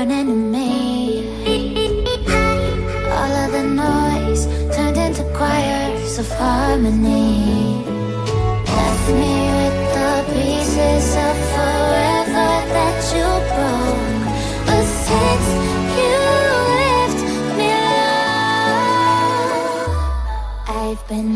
burning in me All of the noise turned into choirs of harmony. Left me with the pieces of forever that you broke. But since you left me alone. I've been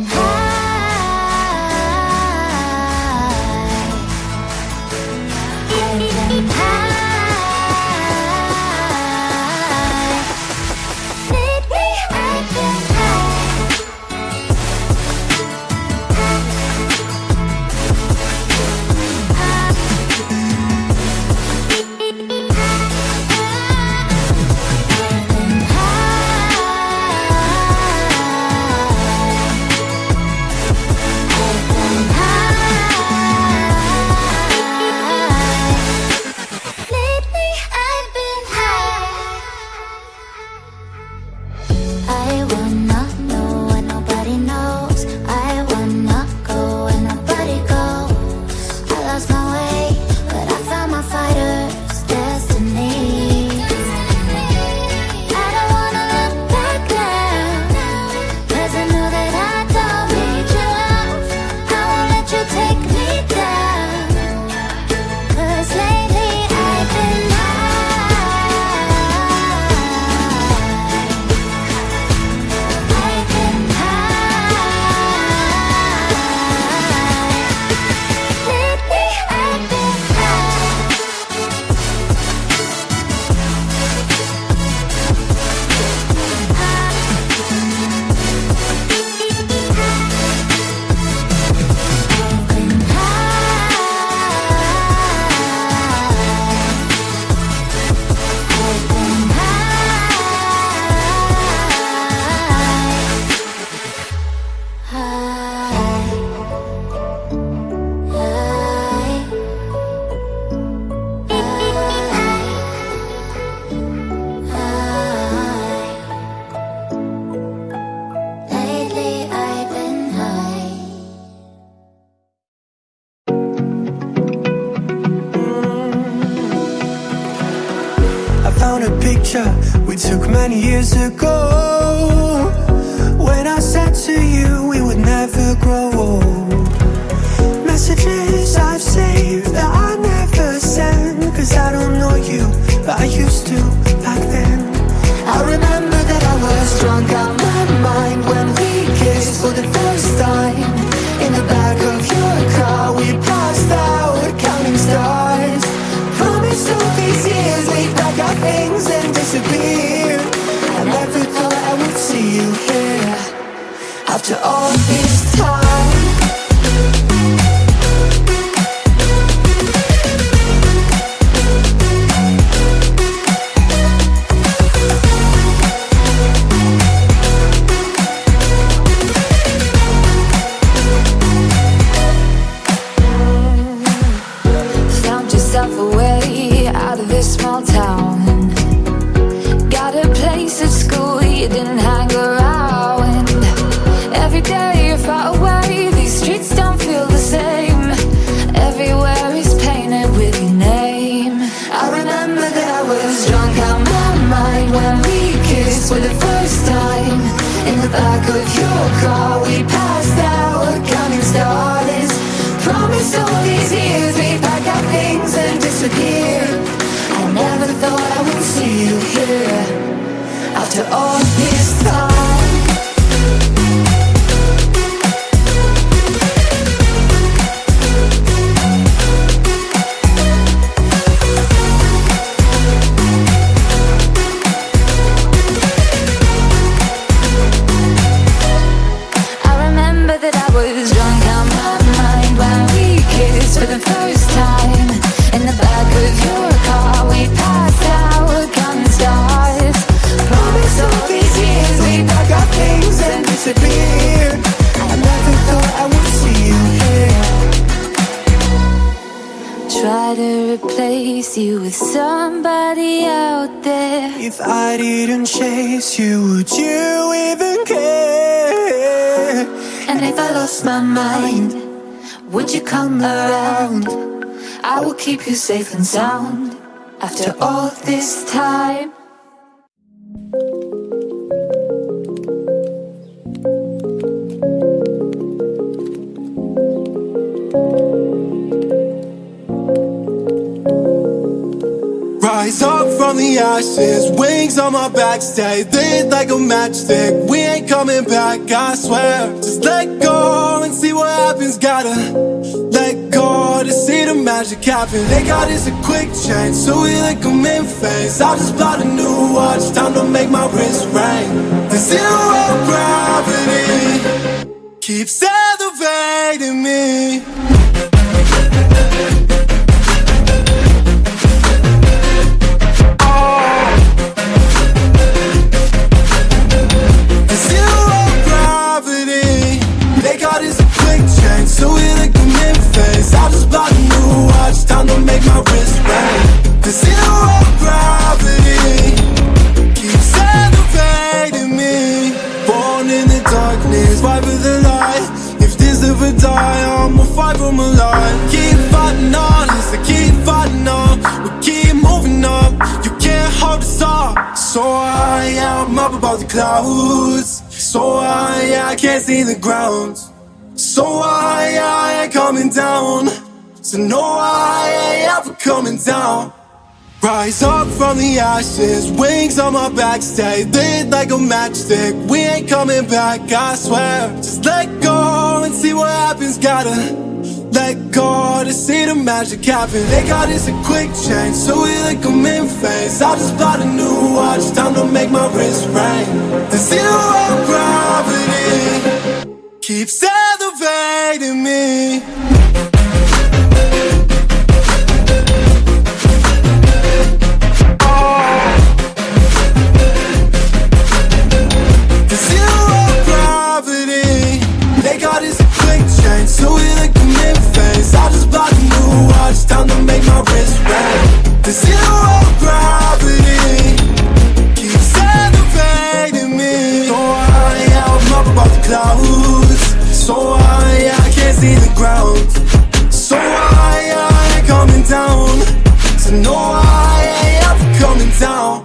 safe and sound after all this time. Rise up from the ashes, wings on my back, stay lit like a matchstick. We ain't coming back, I swear. Just let go and see what happens. Gotta see the magic happen. They got us a quick change, so we like in phase. I just bought a new watch, time to make my wrist ring. The zero gravity keeps elevating above the clouds So I, I can't see the ground So I, I ain't coming down So no, I ain't ever coming down Rise up from the ashes, wings on my back, stay lit like a matchstick. We ain't coming back, I swear. Just let go and see what happens. Gotta let go to see the magic happen. They got us a quick change, so we like them in phase. I just bought a new watch, time to make my wrist ring. The zero gravity keeps elevating me. So is I just block you out watch. time to make my wrist red. The zero gravity Keeps elevating me So high, yeah, I'm up above the clouds So high, yeah, I can't see the ground So high, yeah, I ain't coming down So no, I ain't ever coming down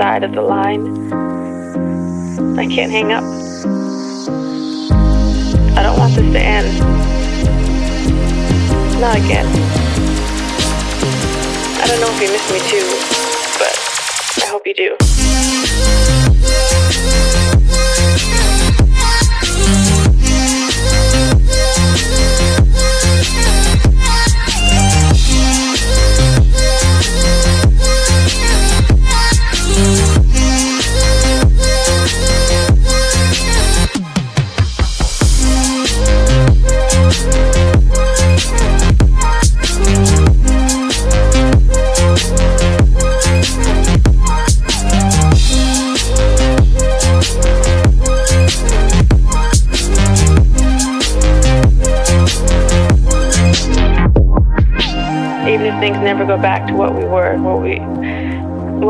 side of the line. I can't hang up. I don't want this to end. Not again. I don't know if you miss me too.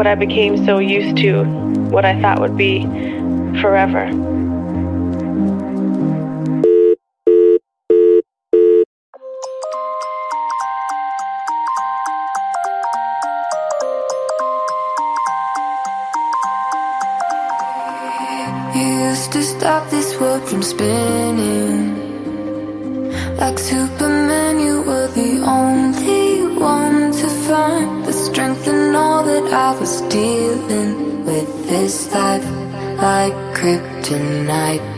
what I became so used to, what I thought would be forever. You used to stop this world from spinning like super with this life like kryptonite.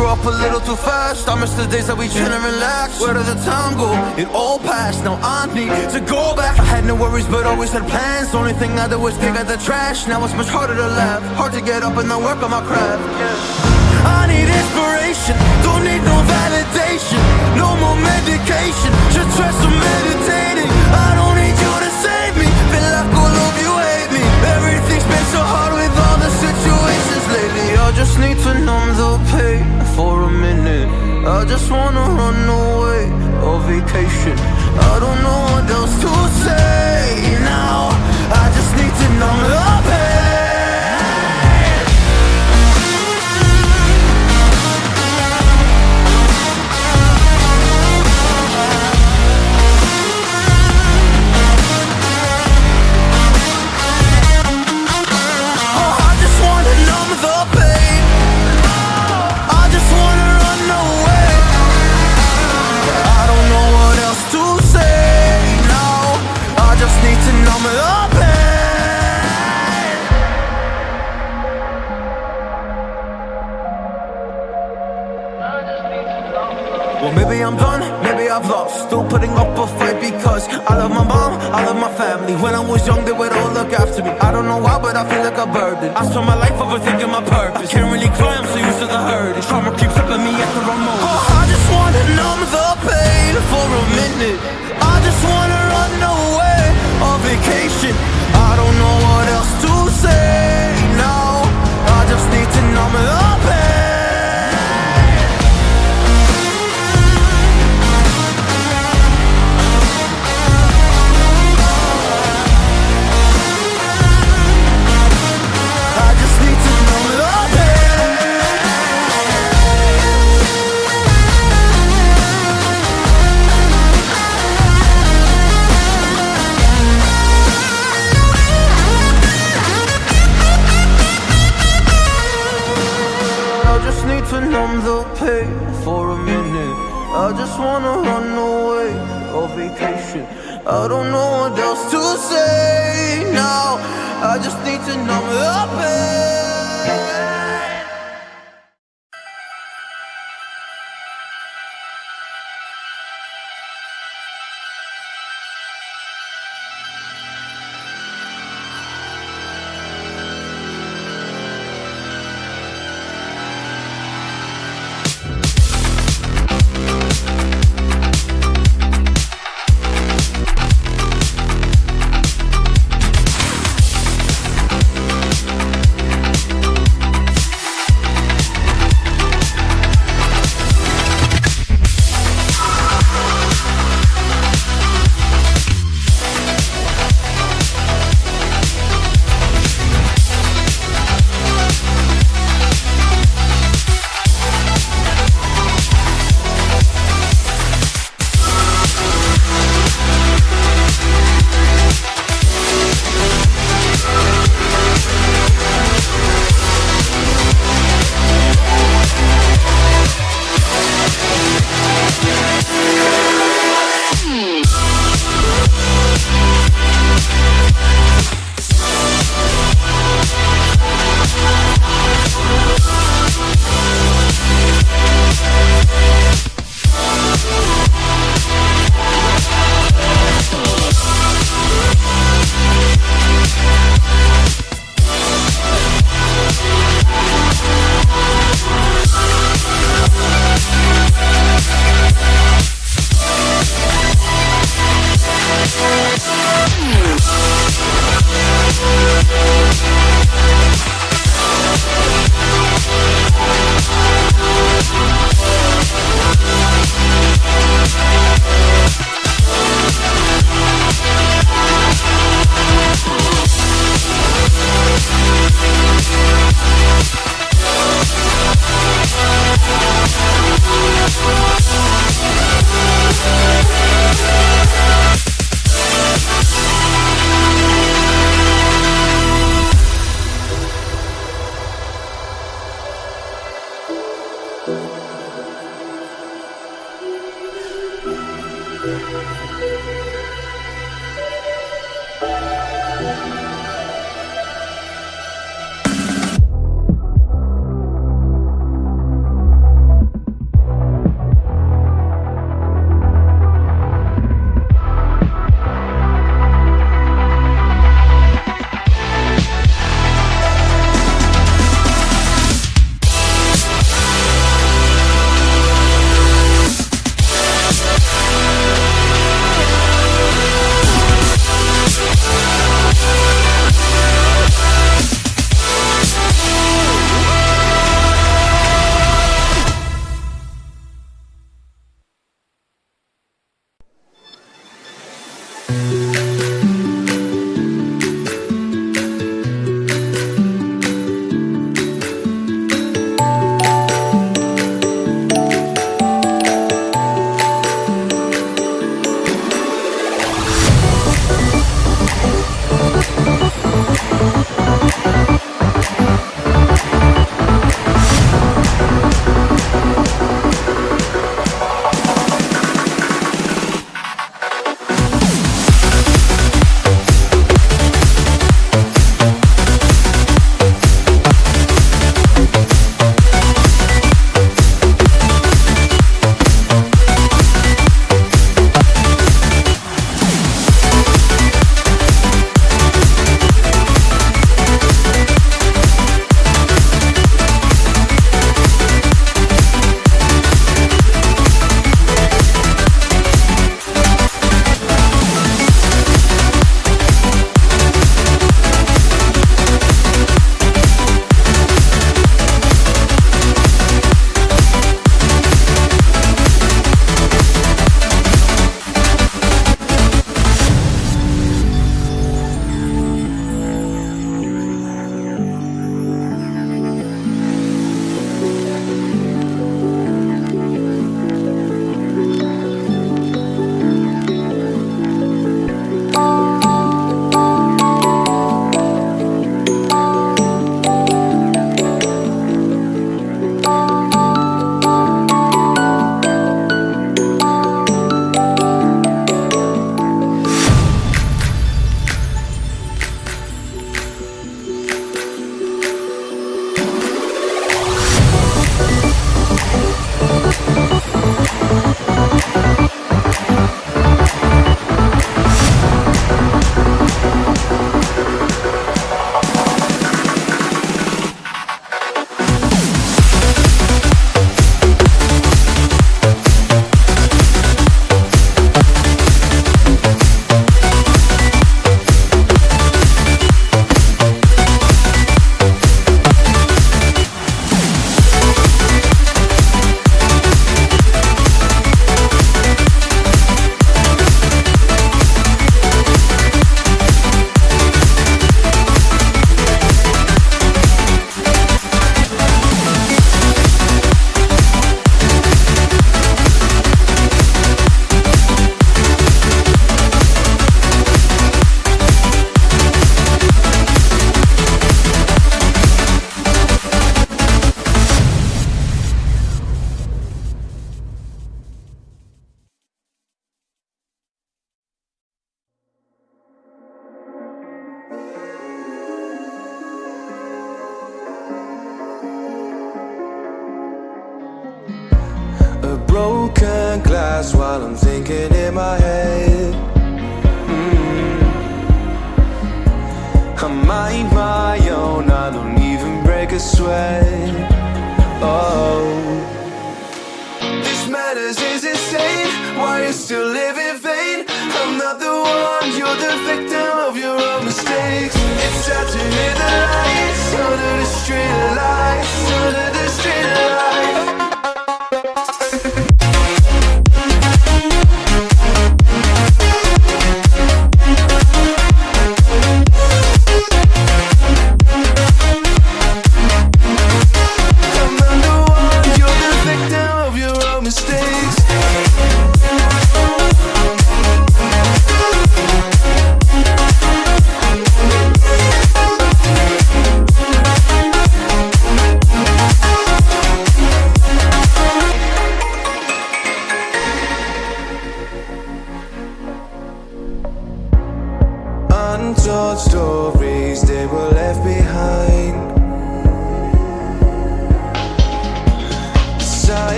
Now I need to go? It all passed. Now I need to go back. I had no worries, but always had plans. Only thing I do was dig at the trash. Now it's much harder to laugh. Hard to get up and then work on my craft. I need inspiration. Don't need no validation. No more medication. Just try some meditating. I don't need you to save me. Feel like all of you hate me. Everything's been so hard I just need to numb the pain for a minute. I just wanna run away on vacation. I don't know what else to say now. I just need to numb the When I was young, they would all look after me. I don't know why, but I feel like a burden. I spent my life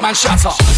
man shut up.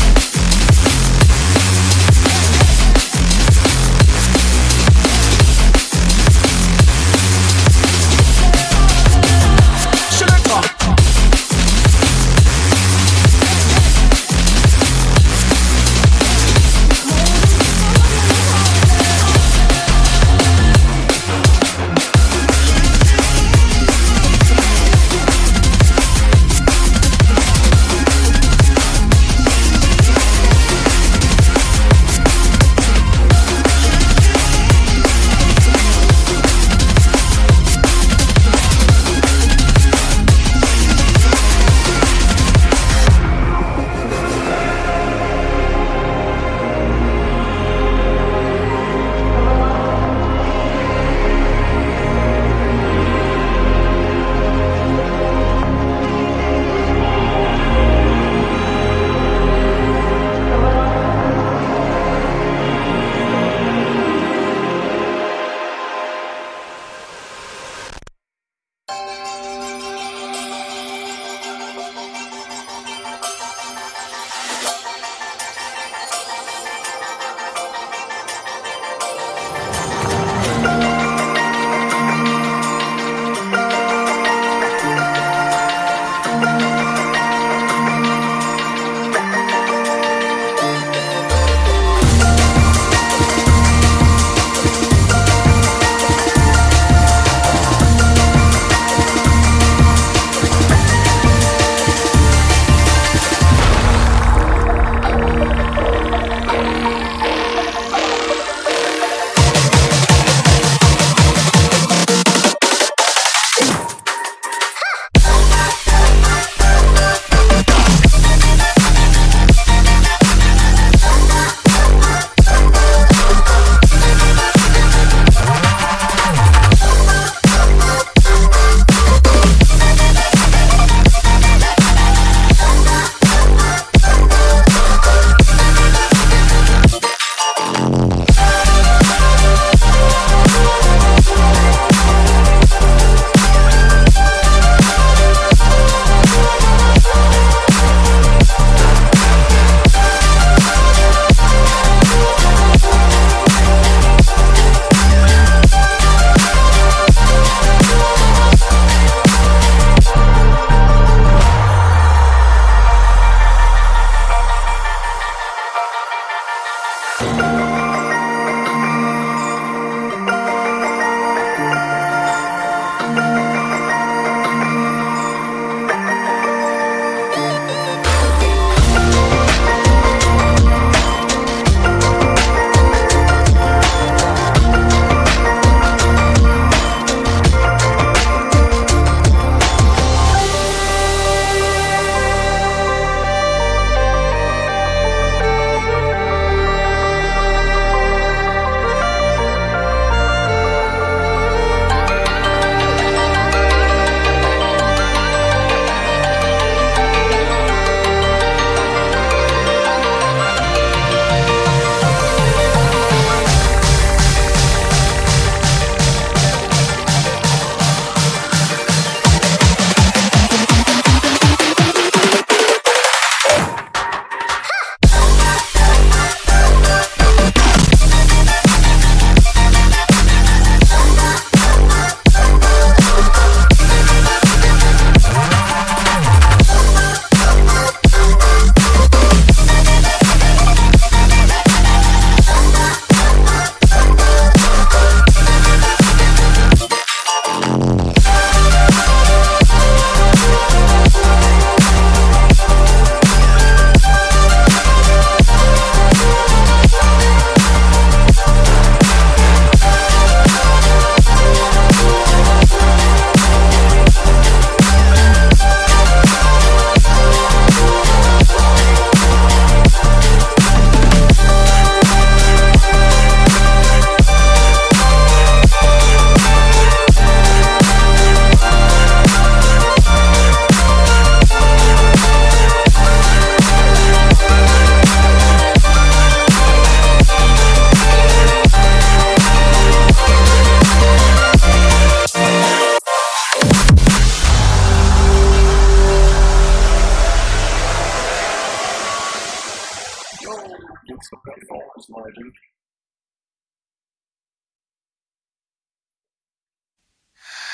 it's got great margin. loading.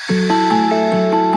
Thank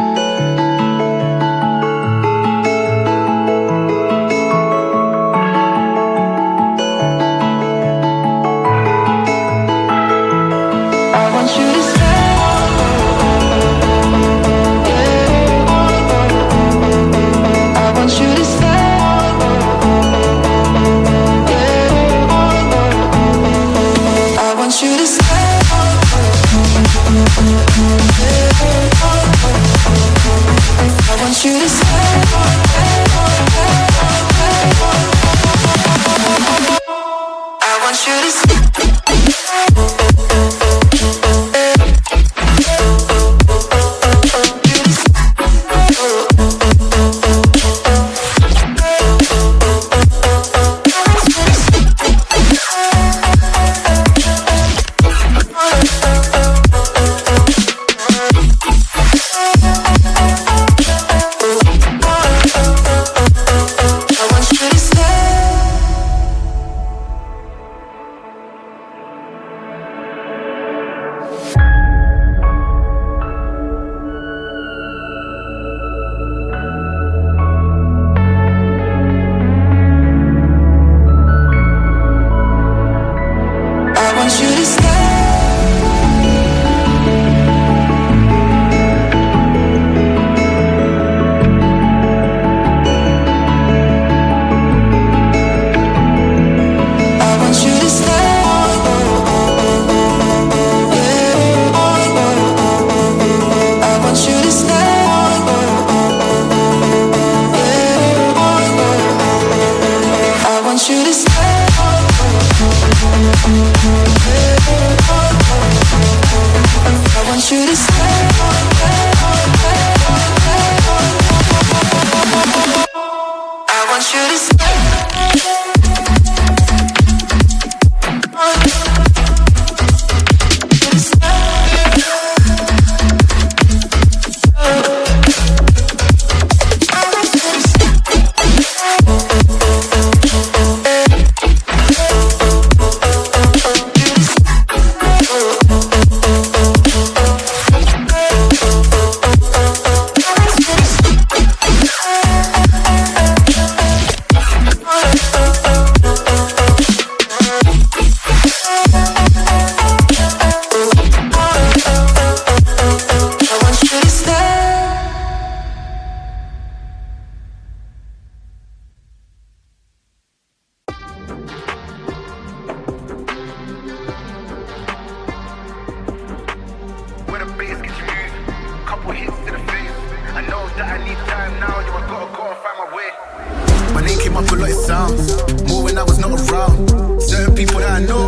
My name came up a lot, it sounds more when I was not around. Certain people that I know,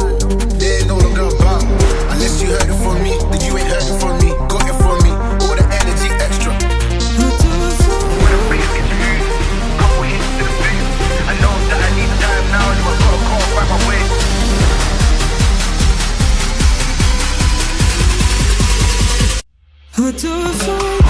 they ain't no longer about. Unless you heard it from me, then you ain't heard it from me. Got it from me, all the energy extra. I know that I need time now, and I gotta call by my way. Who do I find?